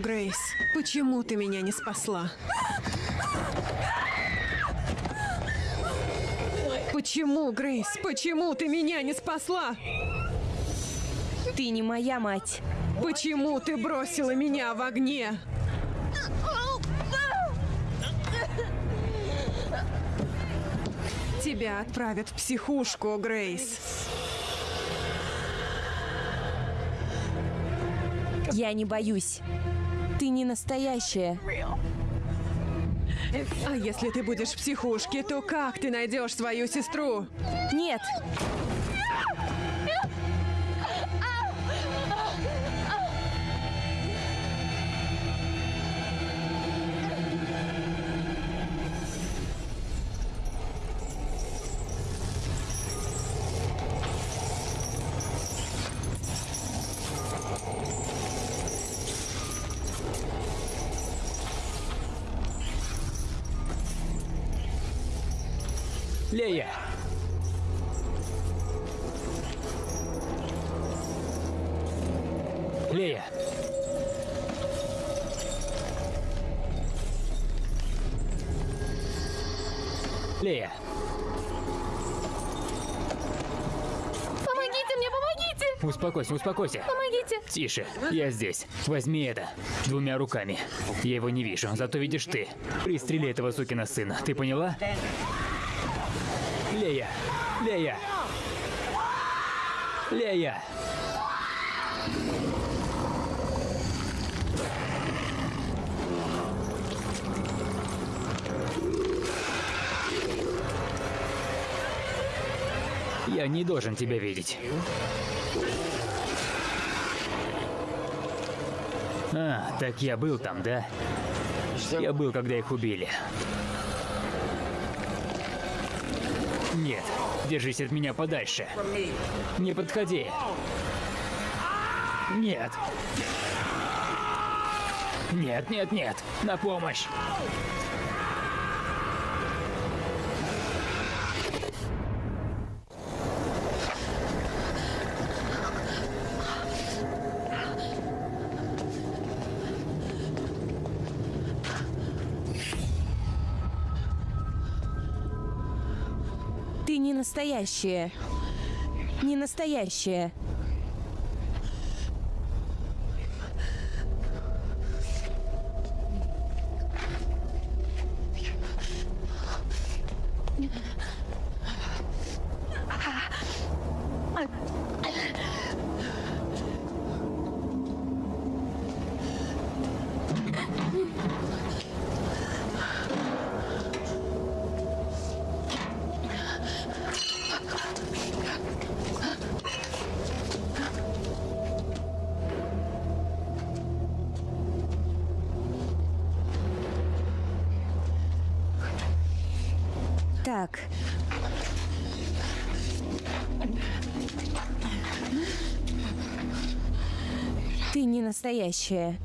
Грейс? Почему ты меня не спасла? Почему, Грейс? Почему ты меня не спасла? Ты не моя мать. Почему ты бросила меня в огне? Тебя отправят в психушку, Грейс. Я не боюсь. Не настоящая. А если ты будешь в психушке, то как ты найдешь свою сестру? Нет! Успокойся, успокойся. Помогите! Тише, я здесь. Возьми это. Двумя руками. Я его не вижу, зато видишь ты. Пристрели этого сукина сына. Ты поняла? Лея! Лея! Лея! Я не должен тебя видеть. А, так я был там, да? Я был, когда их убили. Нет, держись от меня подальше. Не подходи. Нет. Нет, нет, нет. На помощь. Ты не настоящая. Так. Ты не настоящая.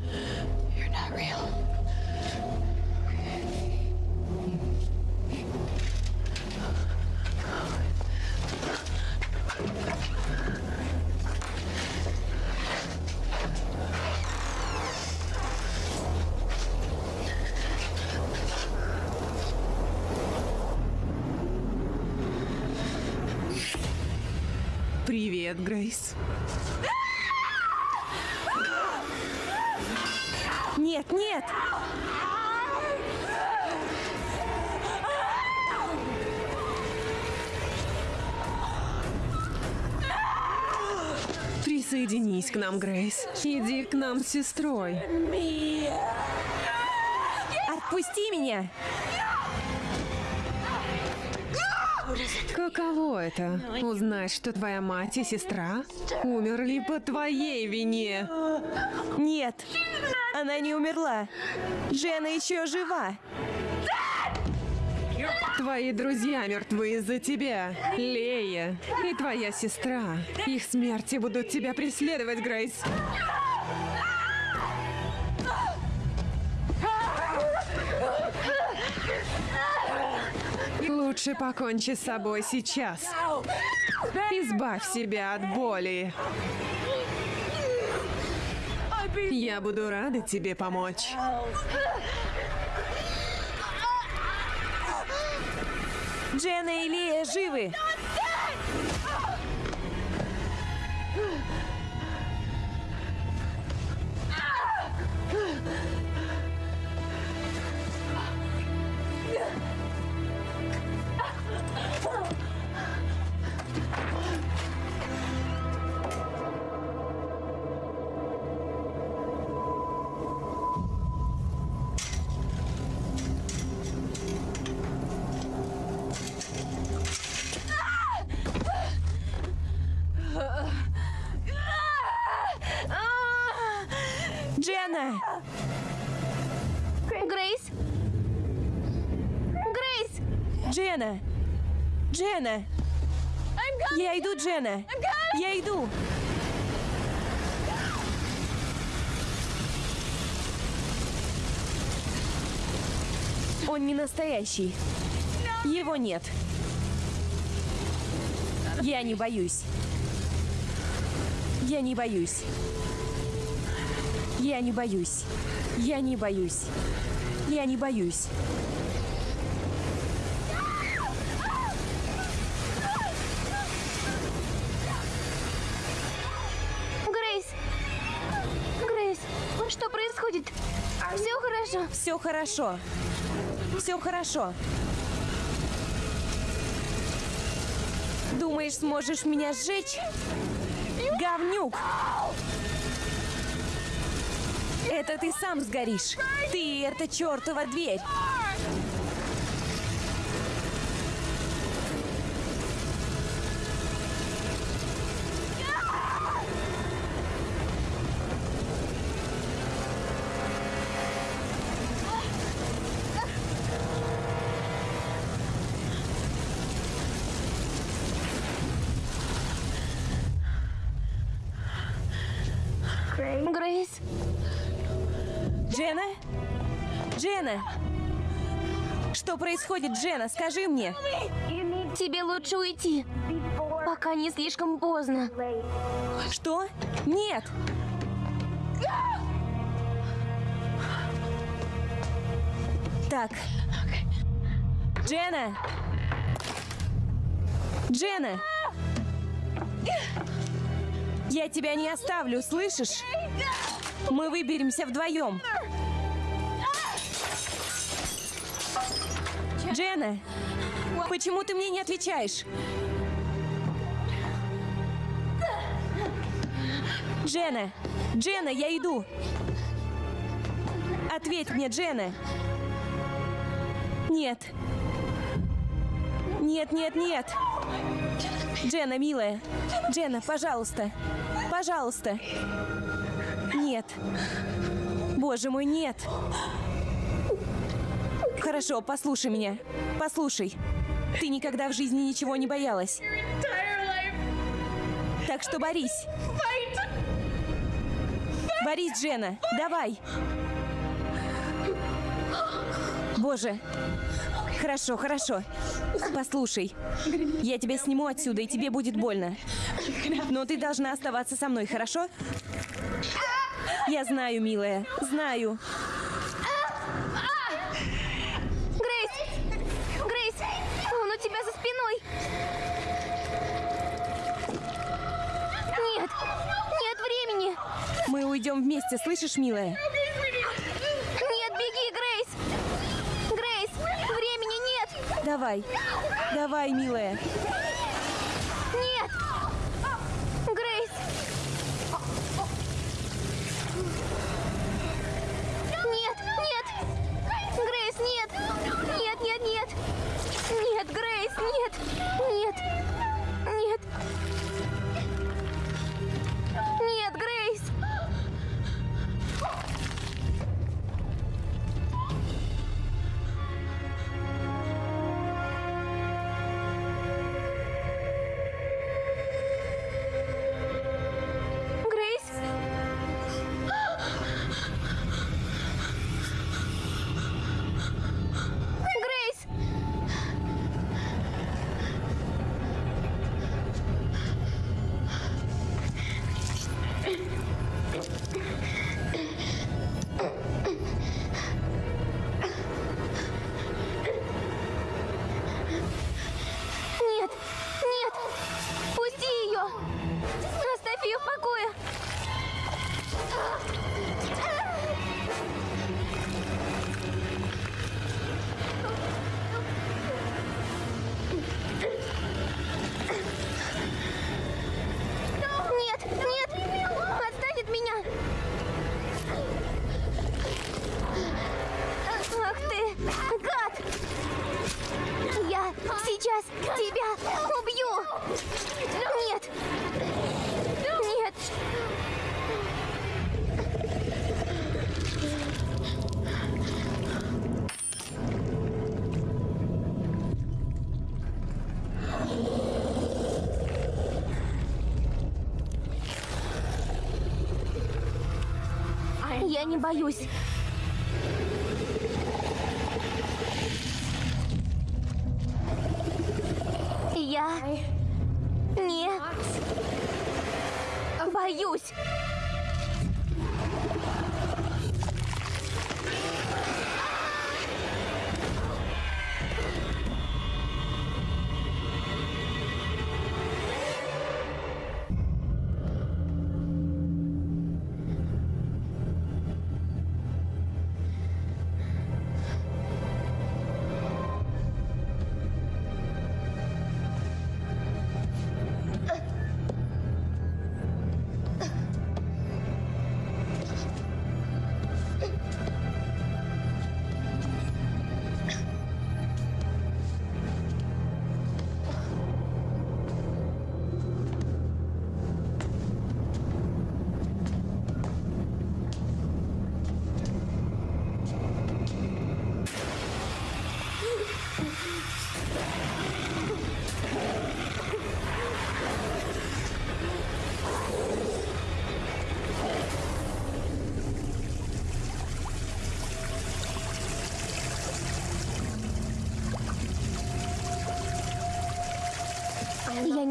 Иди к нам с сестрой. Отпусти меня! Каково это? Узнать, что твоя мать и сестра умерли по твоей вине. Нет! Она не умерла! Джена еще жива! Твои друзья мертвы из-за тебя, Лея, и твоя сестра. Их смерти будут тебя преследовать, Грейс. Лучше покончи с собой сейчас. Избавь себя от боли. Я буду рада тебе помочь. Джена и Лия живы! Джена! Джена! Я иду, Джена! Я иду! Он не настоящий. Его нет. Я не боюсь. Я не боюсь. Я не боюсь. Я не боюсь. Я не боюсь. Все хорошо. Все хорошо. Думаешь, сможешь меня сжечь? Говнюк! Это ты сам сгоришь. Ты и эта чертова дверь. Происходит, Джена? Скажи мне. Тебе лучше уйти, пока не слишком поздно. Что? Нет! Так. Джена! Джена! Я тебя не оставлю, слышишь? Мы выберемся вдвоем. Джена! Почему ты мне не отвечаешь? Джена! Джена, я иду! Ответь мне, Джена! Нет! Нет, нет, нет! Джена, милая! Джена, пожалуйста! Пожалуйста! Нет! Боже мой, нет! Хорошо, послушай меня. Послушай. Ты никогда в жизни ничего не боялась. Так что борись. Борись, Джена. Давай. Боже. Хорошо, хорошо. Послушай. Я тебя сниму отсюда, и тебе будет больно. Но ты должна оставаться со мной, хорошо? Я знаю, милая. Знаю. Месте, слышишь, милая? Нет, беги, Грейс! Грейс, времени нет! Давай, давай, милая. Не боюсь.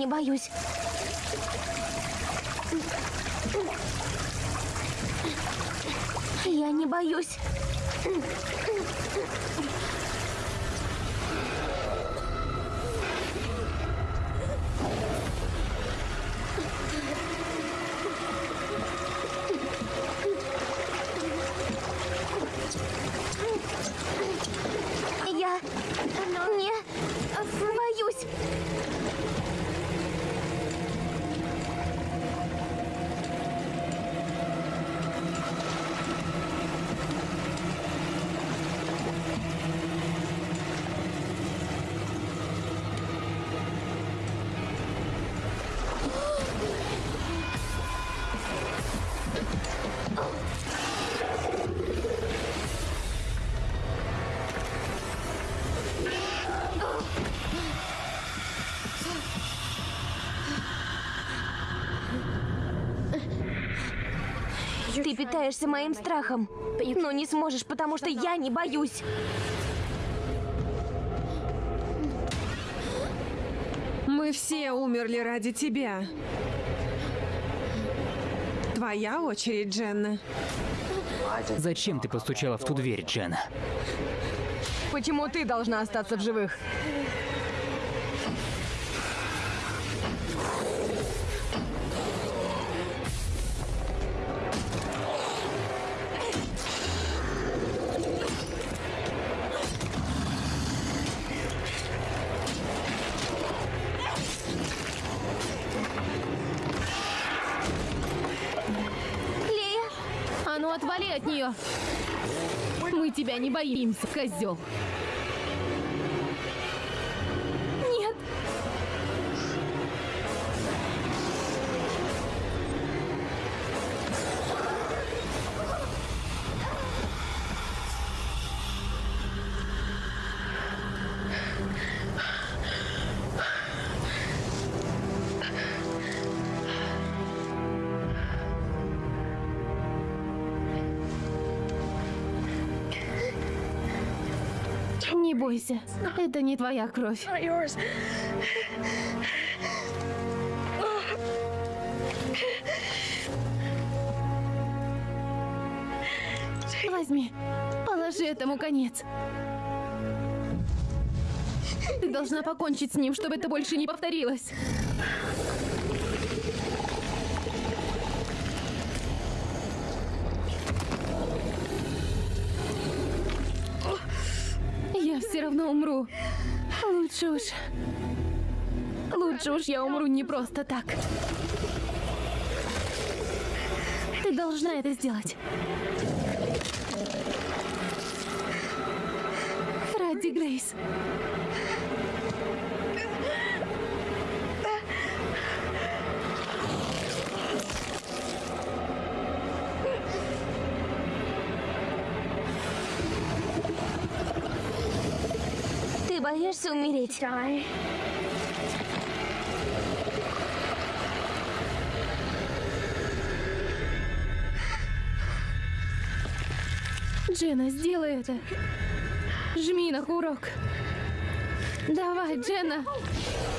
Не боюсь. Я не боюсь. Питаешься моим страхом, но не сможешь, потому что я не боюсь. Мы все умерли ради тебя. Твоя очередь, Дженна. Зачем ты постучала в ту дверь, Джен? Почему ты должна остаться в живых? Нее! Мы тебя не боимся, козел. Бойся, это не твоя кровь. Возьми, положи этому конец. Ты должна покончить с ним, чтобы это больше не повторилось. Лучше уж... Лучше уж я умру не просто так. Ты должна это сделать. Ради Грейс. Боишься умереть? Джена, сделай это. Жми на курок. Давай, Джена. Каково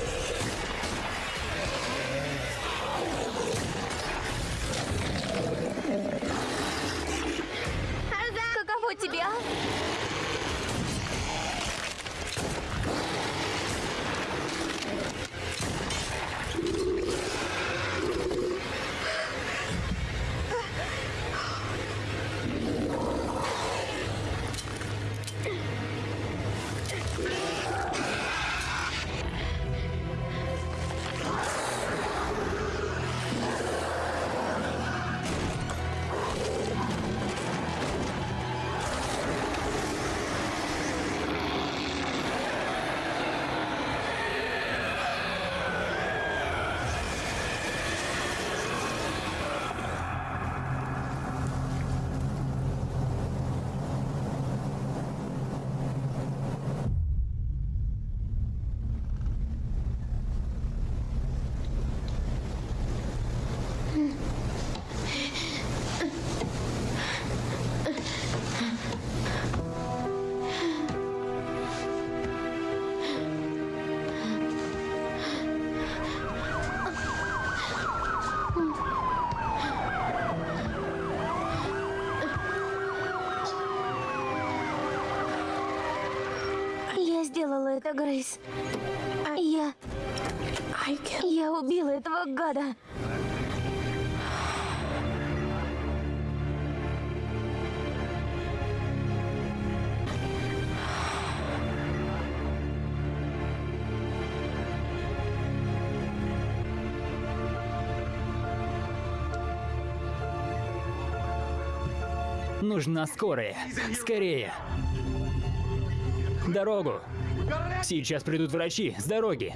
Грейс. Я... Я убила этого гада. Нужна скорая. Скорее. Дорогу. Сейчас придут врачи. С дороги.